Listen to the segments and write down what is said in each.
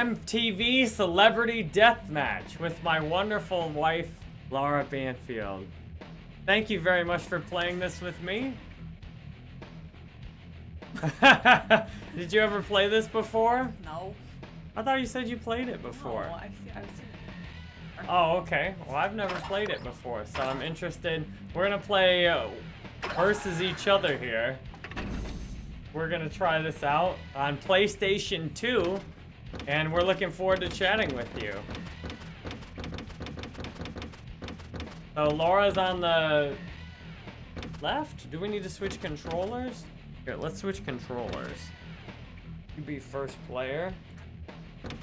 MTV Celebrity Deathmatch with my wonderful wife, Laura Banfield. Thank you very much for playing this with me. Did you ever play this before? No. I thought you said you played it before. No, I've seen, I've seen it. Oh, okay. Well, I've never played it before, so I'm interested. We're gonna play uh, versus each other here. We're gonna try this out on PlayStation 2, and we're looking forward to chatting with you. So Laura's on the left. Do we need to switch controllers? Here, let's switch controllers. You be first player.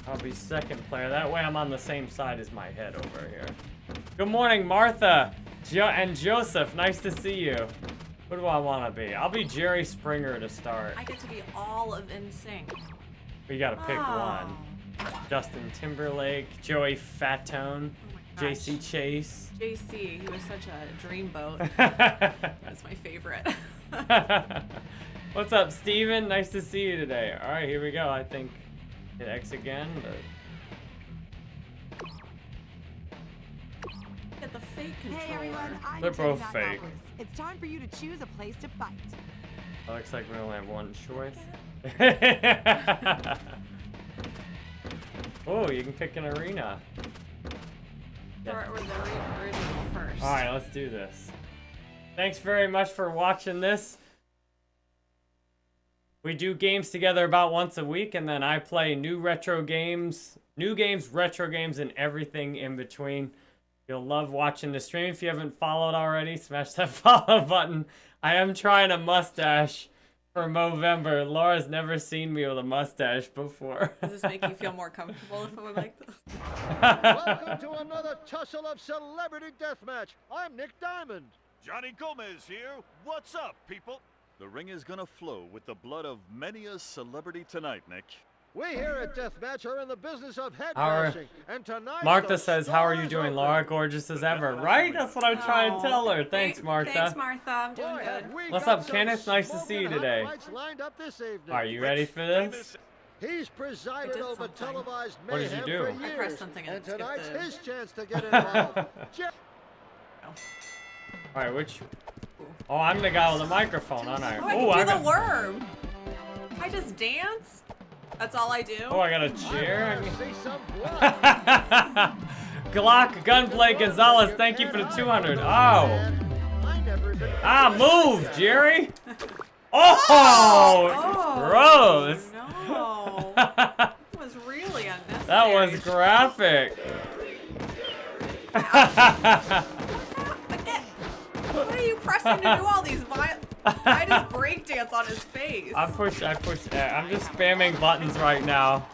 I'll be second player. That way I'm on the same side as my head over here. Good morning, Martha jo and Joseph. Nice to see you. What do I want to be? I'll be Jerry Springer to start. I get to be all of NSYNC. We gotta pick Oh. one. Justin Timberlake, Joey Fatone, Oh. JC Chasez. JC, he was such a dreamboat. That's my favorite. What's up, Steven? Nice to see you today. All right, here we go. I think hit X again. But... Get the fake controller. Hey everyone, I'm They're both fake. It's time for you to choose a place to fight. Looks like we only have one choice. oh, you can pick an arena. Or, or the original first. All right, let's do this. Thanks very much for watching this. We do games together about once a week, and then I play new retro games, new games, retro games, and everything in between. You'll love watching the stream. If you haven't followed already, smash that follow button. I am trying a mustache for Movember. Laura's never seen me with a mustache before. Does this make you feel more comfortable if I'm like this? Welcome to another tussle of celebrity deathmatch. I'm Nick Diamond. Johnny Gomez here. What's up, people? The ring is gonna flow with the blood of many a celebrity tonight, Nick. We here at Deathmatch are in the business of head How are- bashing, and tonight Martha says, "How are you doing. Laura? Gorgeous as ever." Right? That's what I'm trying to Oh, tell her. Thanks, Martha. Thanks, Martha. I'm doing good. What's up, some Kenneth? Nice to see you today. lined up this evening. Are you ready for this? He's presided over something. televised What did you mayhem do? for I years, pressed something and and tonight's the- his chance to get involved. Je- All right, which? Oh, I'm the guy with the microphone, aren't I? Oh, I Oh, I can do got. the worm. I just dance. That's all I do. Oh, I got a chair. I see some blood. Glock Gunplay Gonzalez, thank you for the 200. Oh, I never even ah, move, Jerry. Oh, Oh, gross. No. that was really unnecessary. That was graphic. What are you pressing to do all these violent? I just breakdance on his face. I push, I push, uh, I'm just spamming buttons right now.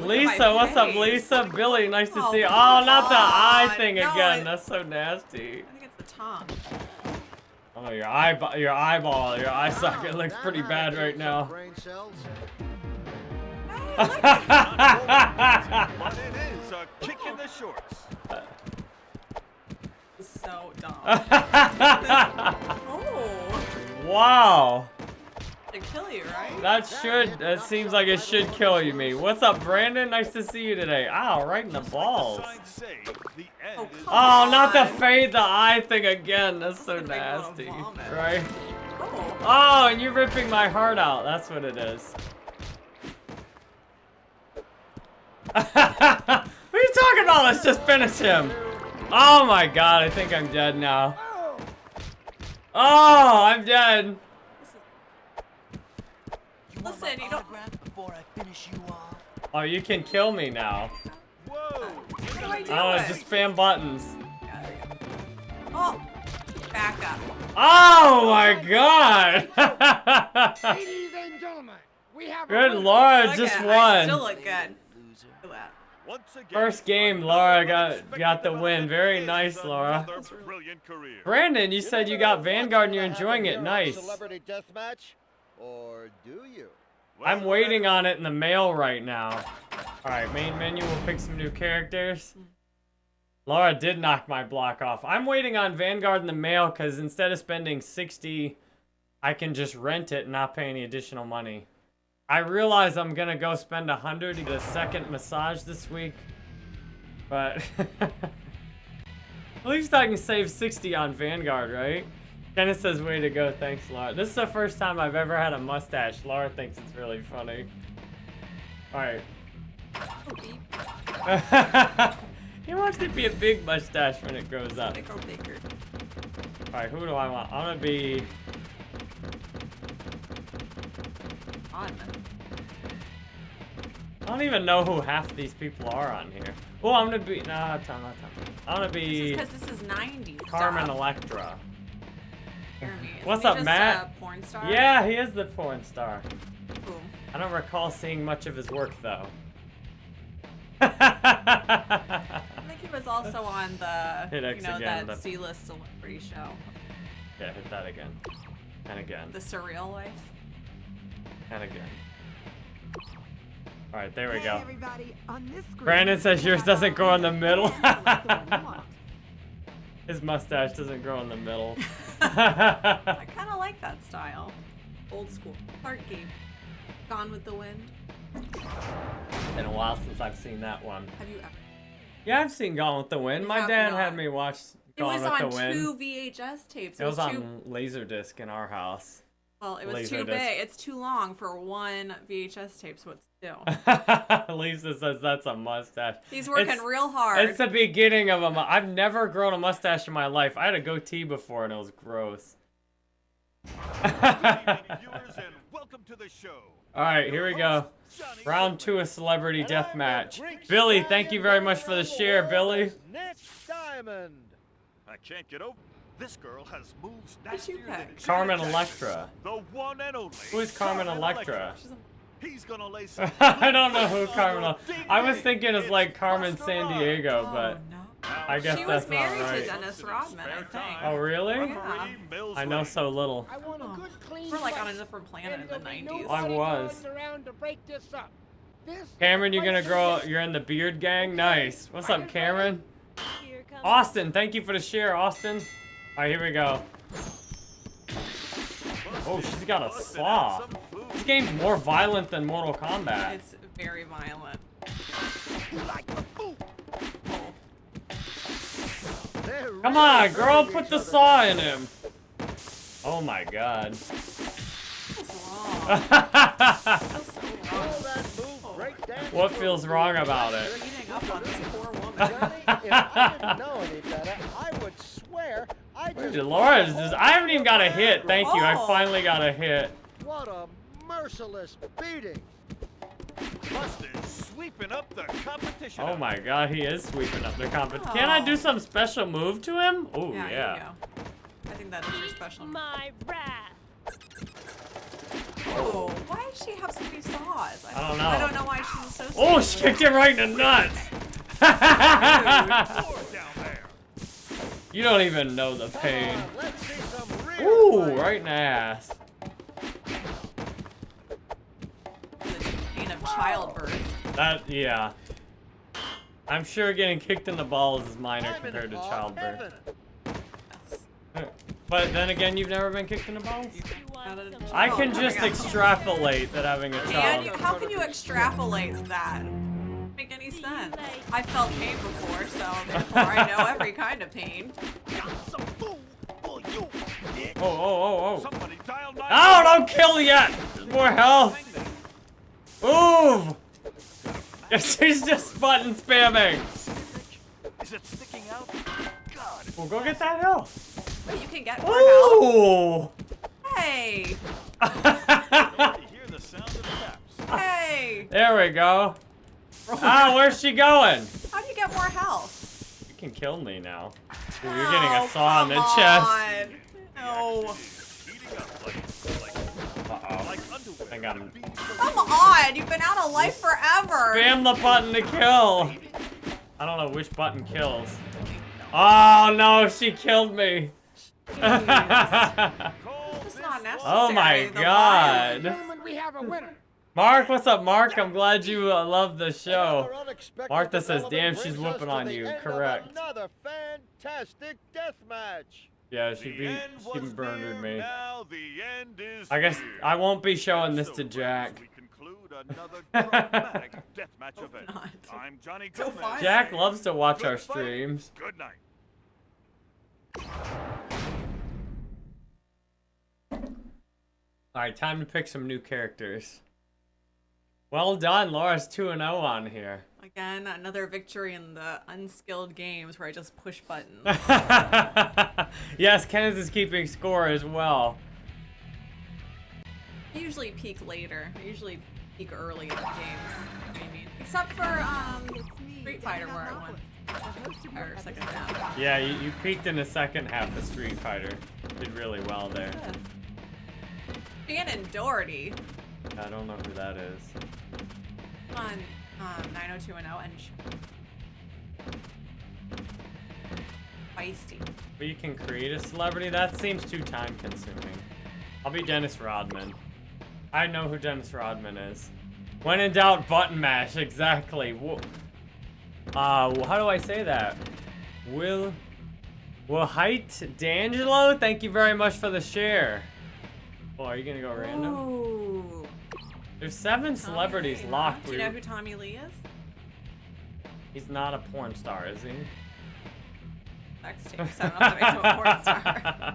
Lisa, my what's up. Lisa? Billy, nice to Oh, see you. Oh, not the eye thing No, again. it- That's so nasty. I think it's the tongue. Oh, your eyeball, your eyeball, your eye socket looks pretty bad right now. brain cells. Hey, look But it is a kick in the shorts. so dumb. wow. to kill you, right? That should, that seems like it should kill you, me. What's up, Brandon? Nice to see you today. Ow, right in the balls. The signs say the end Oh, Oh, not the fade the eye thing again. That's so gonna make me wanna nasty. Right? Oh, Oh, and you're ripping my heart out. That's what it is. what are you talking about? Let's just finish him. Oh my god, I think I'm dead now. Oh, I'm dead. listen, you don't. before I finish you off. Oh, you can kill me now. Whoa! What do I oh, do? Oh, just spam buttons. Yeah, there you go. Oh, back up. Oh my god! Ladies and gentlemen, we have Good lord, just one. I still look good. Loser. Look at that. Once again, First game, Laura got got the win. Very nice, Laura. another Brilliant career. Brandon, you said you got Vanguard and you're enjoying it. happen here on Nice. Celebrity Deathmatch, or do you? I'm waiting on it in the mail right now. Alright, main menu, we'll pick some new characters. Laura did knock my block off. I'm waiting on Vanguard in the mail because instead of spending 60, I can just rent it and not pay any additional money. I realize I'm gonna go spend a hundred to get a second massage this week, but at least I can save 60 on Vanguard, right? Kenneth says, way to go, thanks, Laura. This is the first time I've ever had a mustache. Laura thinks it's really funny. Alright. He wants to be a big mustache when it grows up. Alright, who do I want? I wanna be... I don't even know who half these people are on here. Oh, I'm gonna be... Nah, time, not time. I'm gonna This is be because this is 90s Carmen stuff. Electra. What's up, just Matt? A porn star? Yeah, he is the porn star. Ooh. I don't recall seeing much of his work, though. I think he was also on the, Hit you know, again, that C-list celebrity show, yeah, hit that again. And again. The Surreal Life. And again. Alright, there we go. everybody, on this screen, Brandon says yours doesn't grow in the middle. fans select the one you want. His mustache doesn't grow in the middle. I kind of like that style. Old school. Park Game. Gone with the Wind. It's Been a while since I've seen that one. Have you ever? Yeah, I've seen Gone with the Wind. You My dad not. had me watch Gone with the Wind. It was on two VHS tapes. It was two. on Laserdisc in our house. Well, it was Laser too disc. big. It's too long for one VHS tape. So it's two. Lisa says that's a mustache. He's working It's- real hard. It's the beginning of a. mu- I've never grown a mustache in my life. I had a goatee before and it was gross. Viewers, and welcome to the show. All right, here we go. Round two of Celebrity And Death Match. Billy, thank you very much for the share, Billy. is Nick Diamond. I can't get over. This girl has moves Who'd you nastier than? Carmen Electra. The one and only. Who is Carmen Electra? She's He's gonna lay some. I don't know who on Carmen. your ding I was thinking it's like Carmen Sandiego, oh, but no. I guess She that's was married to Dennis Rodman, I think. Oh, really? Yeah. I know so little. I want a oh. good clean We're like on a different planet in the 90s. I was. to break this up. This Cameron, you're gonna grow? is- You're in the beard gang. Nice. What's up, Cameron? Austin, thank you for the share, Austin. All right, here we go. Oh, she's got a saw. This game's more violent than Mortal Kombat. It's very violent. They're Come on, girl, put the saw in him. Oh my god. What Feels so All wrong. that move, break dance feels moves. wrong about it? Beating up on this poor woman. Johnny, if I didn't know any better, I would swear I just. Laura is just, I haven't even got a hit. Thank you. I Oh. finally got a hit. What a merciless beating. Buster's sweeping up the competition. Oh my god, he is sweeping up the competition. Can I do Oh. some special move to him? Oh, yeah, yeah. Here you go. I think that is your special. move. My wrath. Oh, why does she have so many saws? I don't know. I don't know why she's so. Oh, she kicked him right in the nuts. Four down there. you don't even know the pain. on, let's see some real Ooh, right in the ass. The pain of childbirth. That, yeah. I'm sure getting kicked in the balls is minor compared to childbirth. But then again, you've never been kicked in the balls? You want Got it. some I Oh, can just extrapolate that having a And child. you, how can you extrapolate that? Make any sense? I felt pain before, so therefore I know every kind of pain. Got some food for you, bitch. Oh, oh, oh, oh. Somebody dial nine. Oh, don't kill yet! There's more health! Move! She's just button spamming! Is it sticking out? God. Well, go get that health. Wait, you can get more help. Ooh! Hey, You hear the sound of taps. hey. there we go. Ah, where's she going? How do you get more health? You can kill me now. Ooh, you're getting a Oh, saw in the come chest. on. No. Heating up like, like, Uh-oh. I got him. Come on, you've been out of life forever. Spam the button to kill. I don't know which button kills. Oh no, she killed me. Call not necessary. oh my the god. We have a winner. Mark, what's up, Mark? I'm glad you uh, love the show. Another unexpected Martha says, "Damn, she's us whooping on you." Correct. Another fantastic death match. Yeah, she The beat, end she was murdered me. Now the end is I guess near. I won't be showing this to Jack. we conclude another dramatic deathmatch Hope event. not. I'm Johnny So Gomez. fine. Jack loves to watch Good our fight. streams. Good night. Alright, time to pick some new characters. Well done, Laura's 2 and 0 on here. Again, another victory in the unskilled games where I just push buttons. yes, Kenneth is keeping score as well. I usually peak later. I usually peak early in the games. I mean, except for um, Street Fighter where I won. Malcolm, the host of your Or second half. Yeah, you, you peaked in the second half of Street Fighter. Did really well there. Shannen Doherty I don't know who that is. on um, 90210 and feisty. But you can create a celebrity? That seems too time consuming. I'll be Dennis Rodman. I know who Dennis Rodman is. When in doubt, button mash. Exactly. Wo- Uh, how do I say that? Will... Will Height D'Angelo? Thank you very much for the share. Oh, are you gonna go random? Ooh. There's seven Tommy celebrities Lee, huh? locked. Do you know who Tommy Lee is? He's not a porn star, is he? Next to, so I don't know if that makes him a porn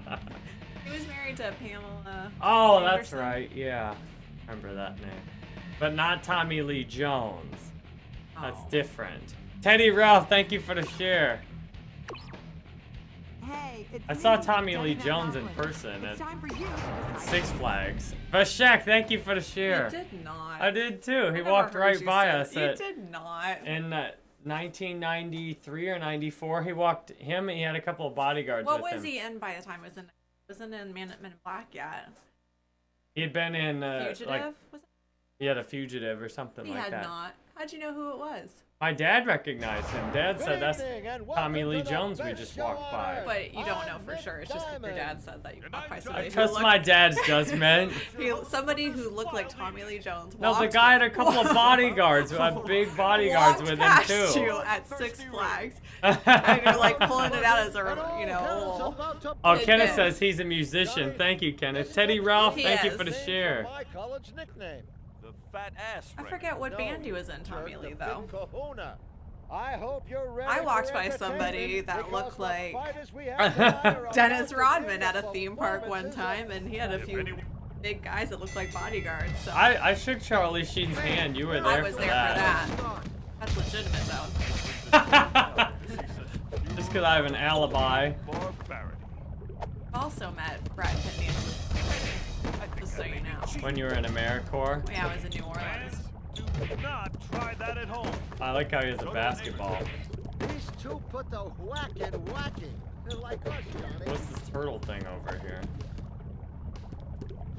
star. He was married to Pamela. Oh, that's right. Yeah. Remember that name. But not Tommy Lee Jones. That's Oh. different. Teddy Ralph, thank you for the share. Hey, it's I saw Tommy Lee Jones in person It's at time for you. Six Flags. Vashek, thank you for the You share. did not. I did too. He walked right by say us that. You at, did not. in uh, 1993 or 94. He walked him. He had a couple of bodyguards What with was him. he in by the time? Was in wasn't in Man, Men in Black yet? He had been in uh, Fugitive? like was it? he had a fugitive or something He like had that. not. How'd you know who it was? My dad recognized him. Dad Good said that's Tommy Lee to Jones we just walked by. But you don't know for sure. It's just 'cause your dad said that you Good walked by night, somebody I trust my dad's judgment. he, somebody who looked like Tommy Lee Jones. No, the guy had a couple of bodyguards had uh, big bodyguards with him past too. you at Six Flags, and you're like pulling it out as And a you know. hell's little- about to Oh, Did Kenneth says he's a musician. Thank you, Kenneth. Teddy Ralph, He thank you for the Named share. My college nickname. The fat ass I forget what No, band he was in, Tommy Lee though. kahuna. I hope you're ready I walked by somebody that looked like fighters we have tonight are about Dennis Rodman at a theme park one time, and he had a few big guys that looked like bodyguards. So I, I shook Charlie Sheen's hand. You were there I was for there that. for that. That's legitimate though. Just because I have an alibi. Also met Brad Pitt and Just so you know. When you were in AmeriCorps. Yeah, I was in New Orleans. Do not try that at home. I like how he has a basketball. These two put the whack in whacking. They're like us, Johnny. What's this turtle thing over here?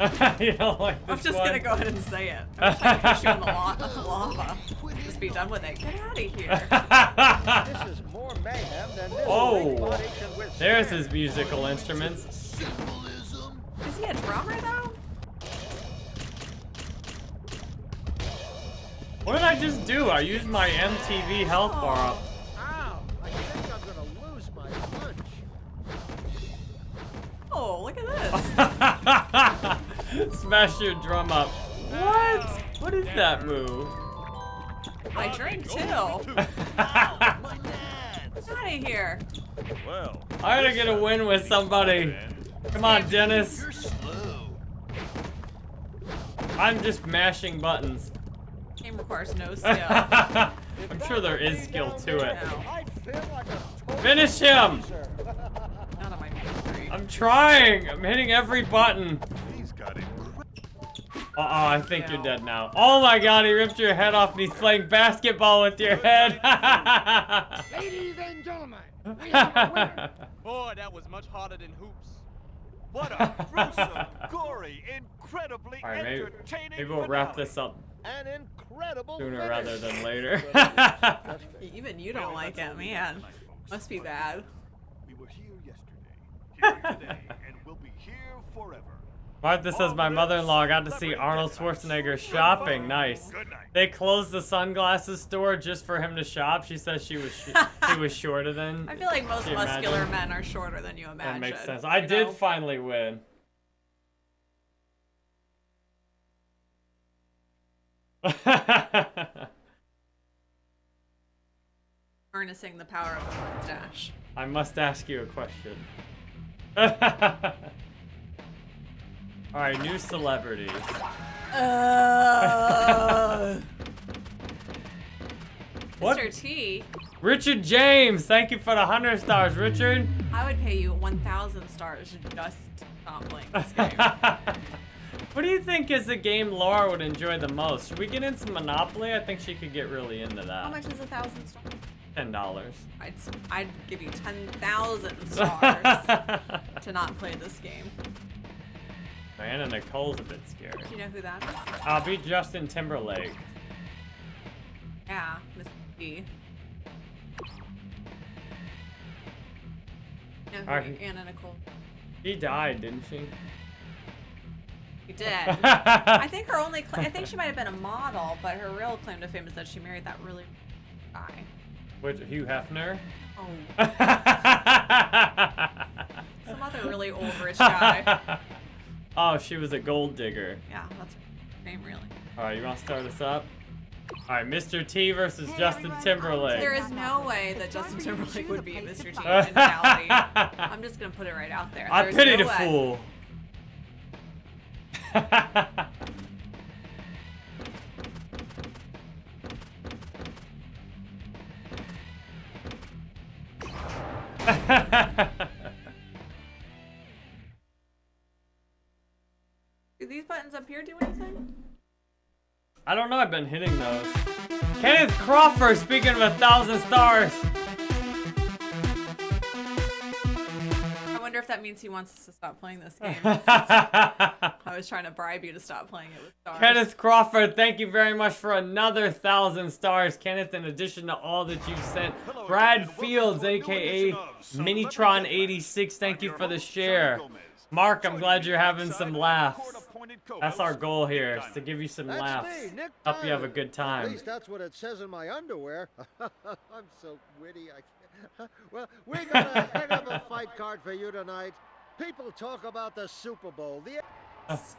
you don't like I'm just one? gonna go ahead and say it. I'm trying to push you in the la- lava. Just be done with it. Get out of here. This is more mayhem than this Oh. weak body can withstand. There's his musical instruments. Is he a drummer though? What did I just do? I used my MTV health bar up. Ow! I think I'm gonna lose my punch. Oh, look at this. Smash your drum up. What? What is that move? I drink oh, too. Get out of here. Well, I gotta get a win with somebody. Come on, Dennis. You're slow. I'm just mashing buttons. Game requires no skill. I'm sure there is skill to it. No. I'd feel like a total Finish him! loser. Not my. I'm trying. I'm hitting every button. He's got it. Uh oh, I think you're dead now. Oh my god, he ripped your head off and he's playing basketball with your head. Ladies and gentlemen, we have a. Boy, that was much harder than hoops. What a gruesome, gory, incredibly All right, maybe, entertaining maybe we'll wrap this up An incredible sooner finish. rather than later. Even you don't like it, man. have tonight, folks. Must be bad. We were here yesterday, here today, and we'll be here forever. Martha says my mother-in-law got to see Arnold Schwarzenegger shopping. Nice. They closed the sunglasses store just for him to shop. She says she was sh he was shorter than. I feel like most muscular imagine? men are shorter than you imagine. That makes sense. I did know? finally win. Harnessing the power of the mustache. I must ask you a question. Alright, new celebrities. Uh, What? Mr. T, Richard James, thank you for the 100 stars, Richard. I would pay you 1,000 stars just stop playing this game. What do you think is the game Laura would enjoy the most? Should we get into Monopoly? I think she could get really into that. How much is a thousand stars? Ten dollars. I'd, I'd give you 10,000 stars to not play this game. Diana Nicole's a bit scary. Do you know who that is? I'll be Justin Timberlake. Yeah, Miss T. You know who Alright. Anna Nicole. She died, didn't she? She did. I think her only, cla I think she might have been a model, but her real claim to fame is that she married that really guy. Which Hugh Hefner? Oh, some other really old rich guy. oh, she was a gold digger. Yeah, that's her name really. All right, you want to start us up? All right, Mr. T versus Hey, Justin everyone, Timberlake. There is no way that Justin Timberlake would be Mr. T in reality. I'm just gonna put it right out there. I There's pity no the way. fool. Do these buttons up here do anything? I don't know. I've been hitting those. Kenneth Crawford, speaking of a thousand stars. I wonder if that means he wants us to stop playing this game. I was trying to bribe you to stop playing it with stars. Kenneth Crawford, thank you very much for another thousand stars, Kenneth. In addition to all that you've sent, Hello Brad again, Fields, to a new aka edition of Celebrity Minitron86, thank you for the share. Mark, I'm glad you're having some laughs. That's our goal here, is to give you some That's laughs. me, Hope you have a Diamond. good At time. least that's what it says in my underwear. I'm so witty. I. Well, we got a heck of a fight card for you tonight. People talk about the Super Bowl. The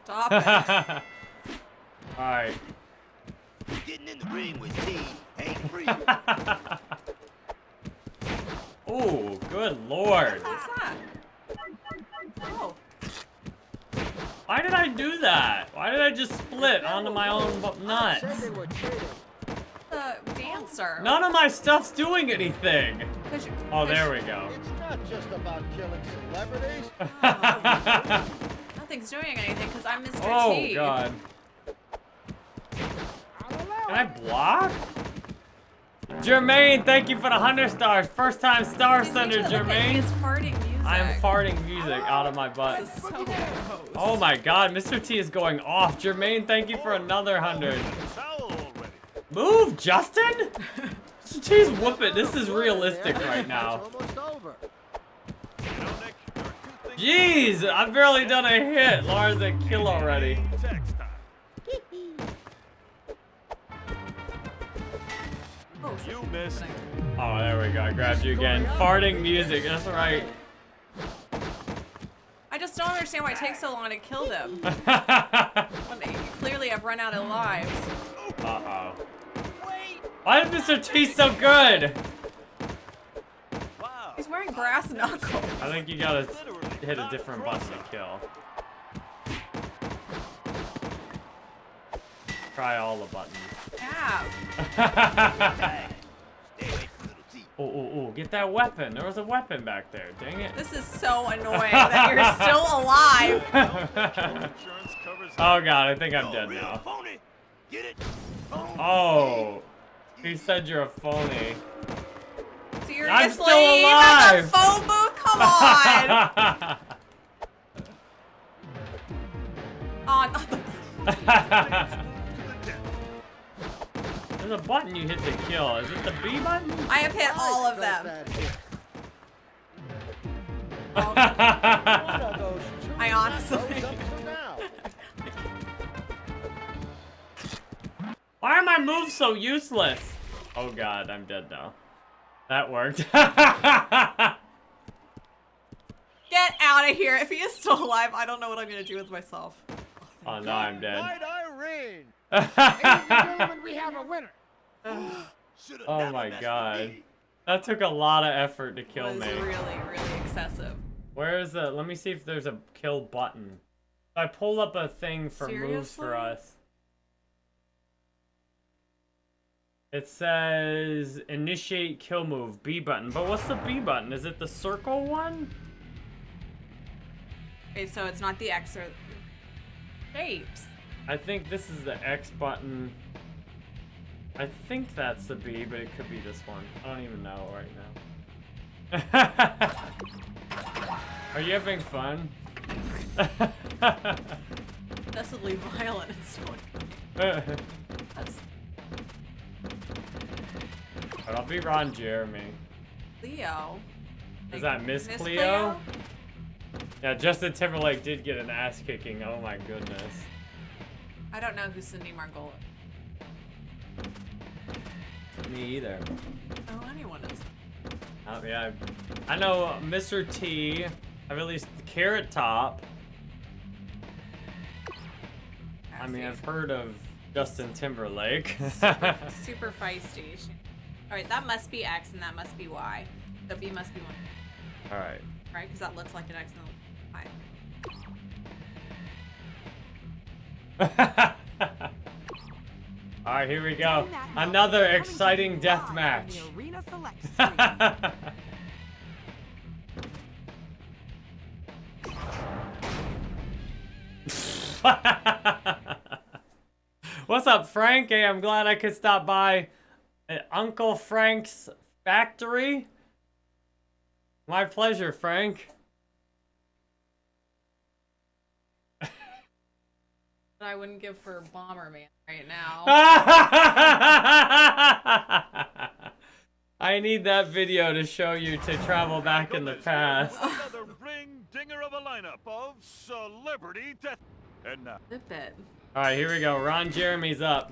Stop it. Alright. Getting in the ring with T ain't free. Ooh, good lord. What's that? Oh, Why did I do that? Why did I just split onto my own bu- I said nuts? they were cheating. the dancer. None of my stuff's doing anything. you- Oh, 'cause there we go. It's not just about killing celebrities. Oh. Nothing's doing anything because I'm Mr. oh, T. God. Can I block? Jermaine, thank you for the 100 stars. First time star Dude, sender, look Jermaine. He's farting music. I am farting music out of my butt. This is so. Oh my god, Mr. T is going off. Jermaine, thank you for another 100. Move, Justin? Mr. T's whooping. This is realistic right now. It's almost over. You know, Nick, there are two things Jeez, I've barely done a hit. Laura's a kill already. Oh, You missed. Oh, there we go. I grabbed you again. Farting music. That's right. I just don't understand why it takes so long to kill them. They clearly have run out of lives. Uh oh. Why is Mr. T so good? He's wearing brass knuckles. I think you gotta hit a different crossing. button to kill. Try all the buttons. Yeah. Stay away from little T. Oh, oh, oh, get that weapon. There was a weapon back there. Dang it. This is so annoying that you're still alive. Oh god, I think I'm dead now. phony. Get it? Phony. Oh. He said you're a phony. Seriously? I'm still Even alive. The phone booth? Come on. oh, not the There's a button you hit to kill. Is it the B button? I have hit all of them. that hit. Oh, One of those two I um, honestly- goes up to now. Why are my moves so useless? Oh god, I'm dead now. That worked. Get out of here. If he is still alive, I don't know what I'm going to do with myself. oh, now I'm dead. Night, Irene. Ladies and gentlemen, we have a winner. Oh my god. me. That took a lot of effort to kill was me. really, really excessive. Where is the? Let me see if there's a kill button. I pull up a thing for moves for Seriously? us. It says initiate kill move B button, but what's the B button? Is it the circle one? Okay, so it's not the X or shapes. I think this is the X button. I think that's the B, but it could be this one. I don't even know right now. Are you having fun? Excessively violent and so That's But I'll be Ron Jeremy. Leo. Is Like, that Miss Cleo? Yeah, Justin Timberlake did get an ass kicking. Oh my goodness. I don't know who Cindy Margolis. Me either. Oh, anyone is. Oh, yeah, I, I know Mr. T. I've at least Carrot Top. I mean, I've heard of Justin Timberlake. Super feisty. All right, that must be X and that must be Y. So B must be one, All right. right? Because that looks like an X and All right, here we go. Another exciting death match. What's up, Frank? Hey, I'm glad I could stop by at Uncle Frank's factory. My pleasure, Frank. I wouldn't give for Bomberman right now. I need that video to show you to travel back in the past. Another ring dinger of a lineup of celebrity death. And now, Zip it. All right, here we go. Ron Jeremy's up.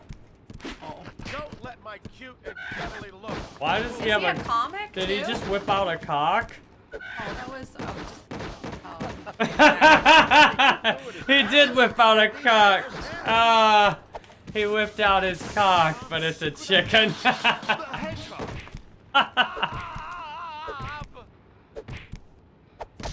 Oh. Don't let my cute and cuddly look. Why does Is he he have a a? comic Did he just whip out a cock? Oh, that was. Oh, just. He did whip out a cock. Ah, he whipped out his cock, but it's a chicken. The hedgehog.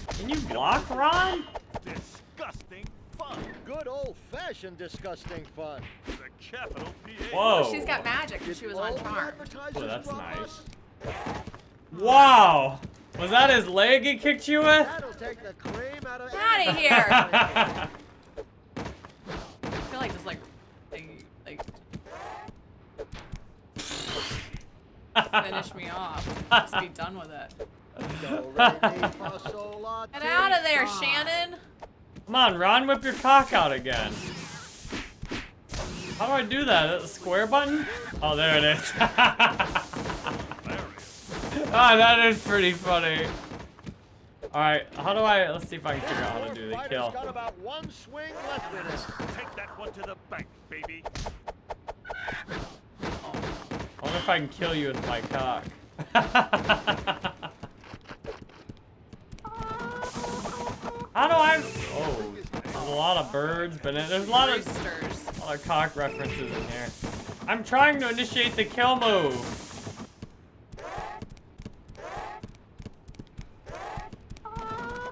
Can you block, Ron? disgusting fun. Good old-fashioned disgusting fun. The capital PA. Whoa. She's got magic because she was on All the Charmed. advertisers Oh, that's nice. Wow. Was that his leg he kicked you with? That'll take the cream out of here. I feel like just like, like, like finish me off. Just be done with it. Do, re, mi, fa, sol, la, Get out of there. Shannen. Come on, Ron, whip your cock out again. How do I do that? Is it the square button? Oh, there it is. oh, that is pretty funny. Alright, how do I... Let's see if I can figure out how to do the kill. got about one swing left in it. Take that one to the bank, baby. I wonder if I can kill you with my cock. How do I... Oh, there's a lot of birds, but there's a lot of, Roosters. a lot of cock references in here. I'm trying to initiate the kill move.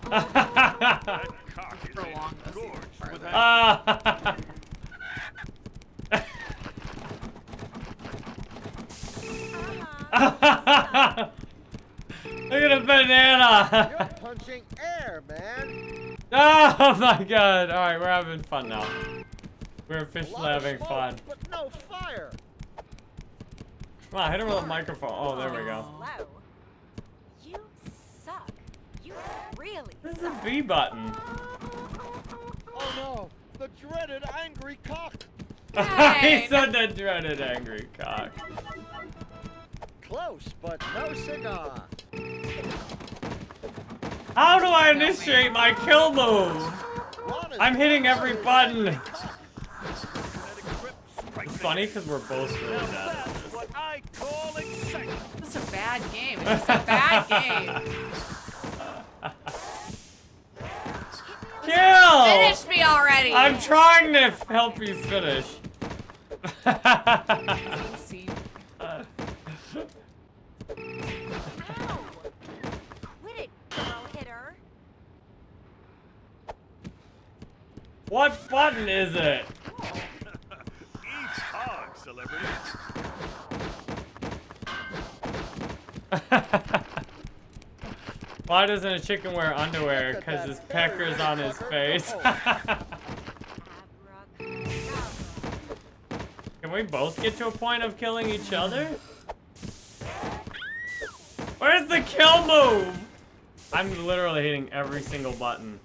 That cock is Prolong this even engorged further. with that Ah. Look at the banana! You're punching air, man. Oh my god! Alright, we're having fun now. We're A officially having smoke, fun. But no fire. Come on, hit him with a microphone. Oh, there we go. Hello. You suck. You really This is a B button. Oh no, the dreaded angry cock. he said the dreaded angry cock. Close, but no cigar. How do I initiate my kill move? I'm hitting every button. genetic grip strikes It's funny because we're both really Now bad. that's what I call excitement. This is a bad game. It's a bad game. Kill! Already. I'm trying to help you finish. Doesn't seem- Ow! Quit it, girl hitter. what button is it? Each hog, celebrity. Why doesn't a chicken wear underwear? Because his berry, pecker's on his face. Can we both get to a point of killing each other? Where's the kill move? I'm literally hitting every single button.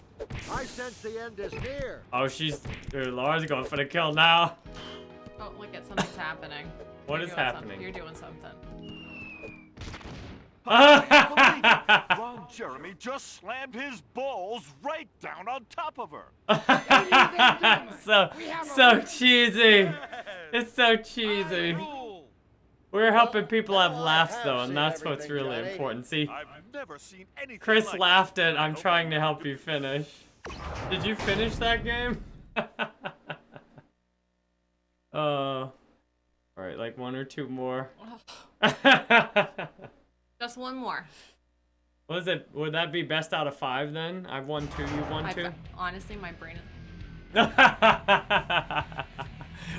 I sense the end is near. Oh, she's. Dude, Laura's going for the kill now. Oh, look at something's happening. What You're is happening? Something. You're doing something. Ron Jeremy just slammed his balls right down on top of her. so, so cheesy. It's so cheesy. We're helping people have laughs though, and that's what's really important. See, I've never seen anything Chris like it. laughed at I'm trying to help you finish. Did you finish that game? uh, alright, like one or two more. Just one more. what is it? Would that be best out of five then? I've won two, you've won I, two? honestly, my brain is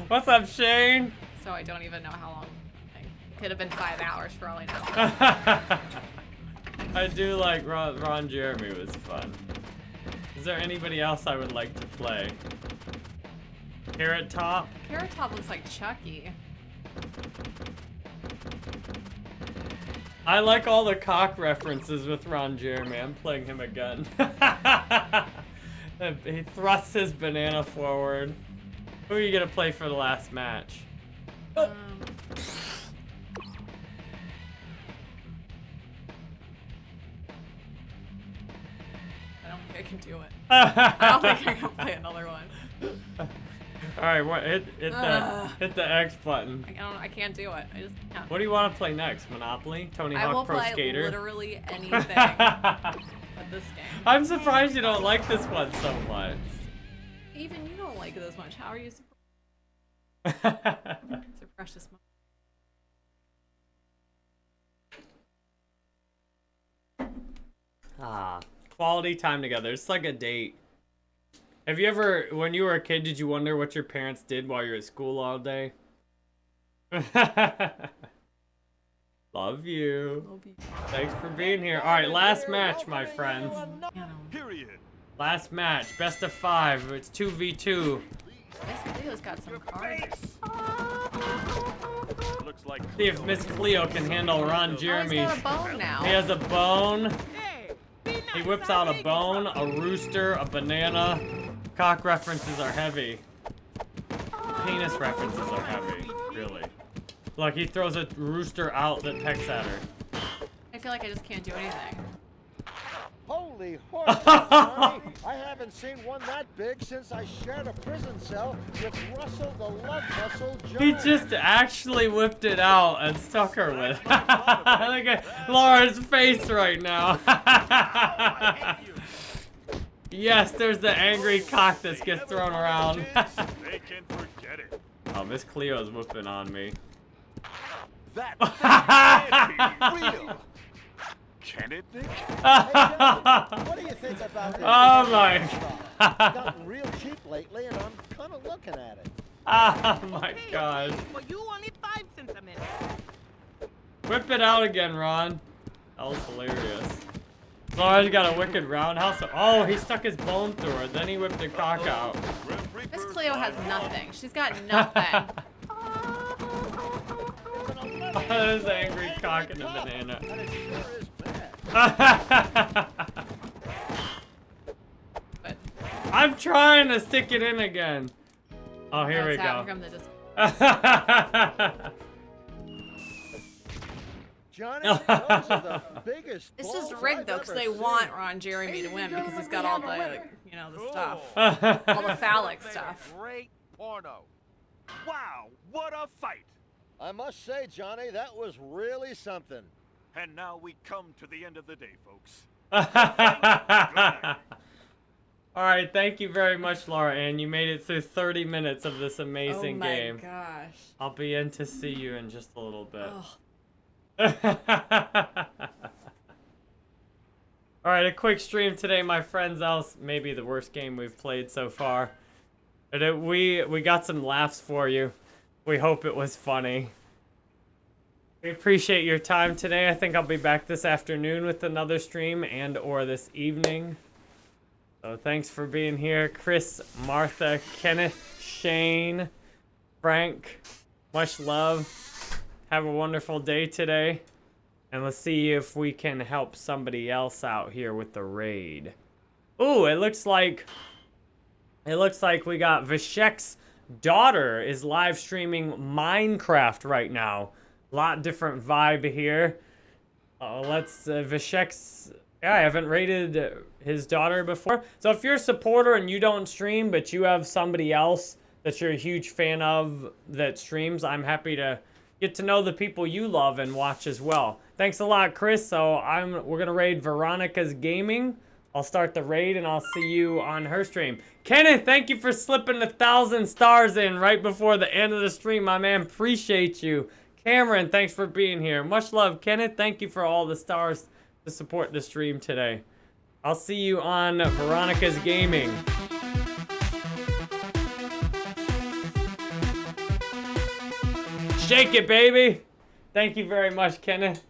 What's up, Shane? so I don't even know how long. It could have been five hours for all I know. I do like Ron, Ron Jeremy was fun. Is there anybody else I would like to play? Carrot Top? Carrot Top looks like Chucky. I like all the cock references with Ron Jeremy. I'm playing him again. he thrusts his banana forward. Who are you gonna play for the last match? Um, I don't think I can do it. I don't think I can play another one. All right, what, hit hit the Ugh. hit the X button. I don't. I can't do it. I just can't. What do you want to play next? Monopoly? Tony Hawk I will Hawk Pro play Skater? literally anything but this game. I'm surprised you don't like this one so much. Even you don't like this much. How are you? It's a precious moment. ah, quality time together. It's like a date. Have you ever, when you were a kid, did you wonder what your parents did while you were at school all day? Love you. Thanks for being here. All right, last match, my friends. Period. Last match, best of five. It's 2v2. Miss Cleo's got some cards. Looks like See if Miss Cleo can handle Ron Oh, he's Jeremy. got a bone now. He has a bone. He whips out a bone, a rooster, a banana. Cock references are heavy. Penis references are heavy, really. Look, he throws a rooster out that pecks at her. I feel like I just can't do anything. Holy horse, I haven't seen one that big since I shared a prison cell with Russell the Love Muscle Jones. He just actually whipped it out and stuck her with. it. Look at Laura's face right now. yes, there's the angry cock that gets thrown around. they can forget it. oh, Miss Cleo's whooping on me. That can't be real. Can it, Nick? What do you think about this? Oh my It's gotten real cheap lately, and I'm kind of looking at it. Oh my god. For you, only five cents a minute. Whip it out again, Ron. That was hilarious. Oh, Laura's got a wicked roundhouse. Oh, he stuck his bone through her. Then he whipped the cock out. Miss Cleo has nothing. She's got nothing. There's the angry cock and the banana. And it sure is bad. But I'm trying to stick it in again. Oh, here no, we it's out go. From the dis- Johnny, those are the biggest This is rigged though, because they seen. want Ron Jeremy to win because he's got all the, like, you know, the stuff, Oh, all the phallic Made a stuff. Great porno. Wow, what a fight! I must say, Johnny, that was really something. And now we come to the end of the day, folks. All right, thank you very much, Laura Ann. You made it through 30 minutes of this amazing game. oh my game. gosh. I'll be in to see you in just a little bit. Ugh. All right, a quick stream today, my friends. Else, maybe the worst game we've played so far. But it, we we got some laughs for you. We hope it was funny. We appreciate your time today. I think I'll be back this afternoon with another stream and or this evening. So thanks for being here, Chris, Martha, Kenneth, Shane, Frank. Much love. Have a wonderful day today. And let's see if we can help somebody else out here with the raid. Ooh, it looks like it looks like we got Vishek's daughter is live streaming Minecraft right now. A lot different vibe here. Uh, let's uh, Vishek's. Yeah, I haven't rated his daughter before. So if you're a supporter and you don't stream, but you have somebody else that you're a huge fan of that streams, I'm happy to get to know the people you love and watch as well. Thanks a lot, Chris. So I'm we're gonna raid Veronica's Gaming. I'll start the raid and I'll see you on her stream. Kenneth, thank you for slipping a thousand stars in right before the end of the stream, my man. Appreciate you. Cameron, thanks for being here. Much love, Kenneth. Thank you for all the stars to support the stream today. I'll see you on Veronica's Gaming. Shake it, baby. Thank you very much, Kenneth.